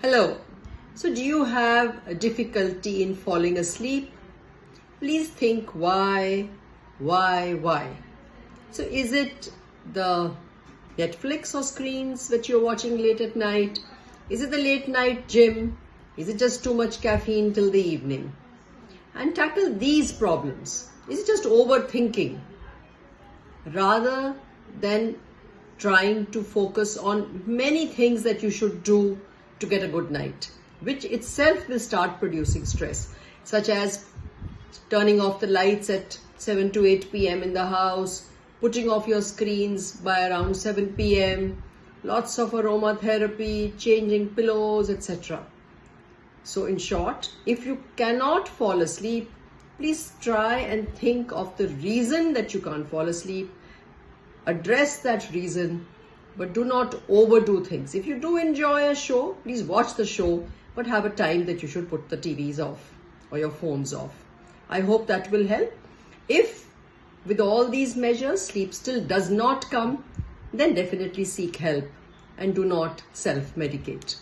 Hello. So, do you have a difficulty in falling asleep? Please think why, why, why. So, is it the Netflix or screens that you're watching late at night? Is it the late night gym? Is it just too much caffeine till the evening? And tackle these problems. Is it just overthinking? Rather than trying to focus on many things that you should do to get a good night, which itself will start producing stress, such as turning off the lights at 7 to 8 pm in the house, putting off your screens by around 7 pm, lots of aromatherapy, changing pillows, etc. So, in short, if you cannot fall asleep, please try and think of the reason that you can't fall asleep address that reason, but do not overdo things. If you do enjoy a show, please watch the show, but have a time that you should put the TVs off or your phones off. I hope that will help. If with all these measures sleep still does not come, then definitely seek help and do not self medicate.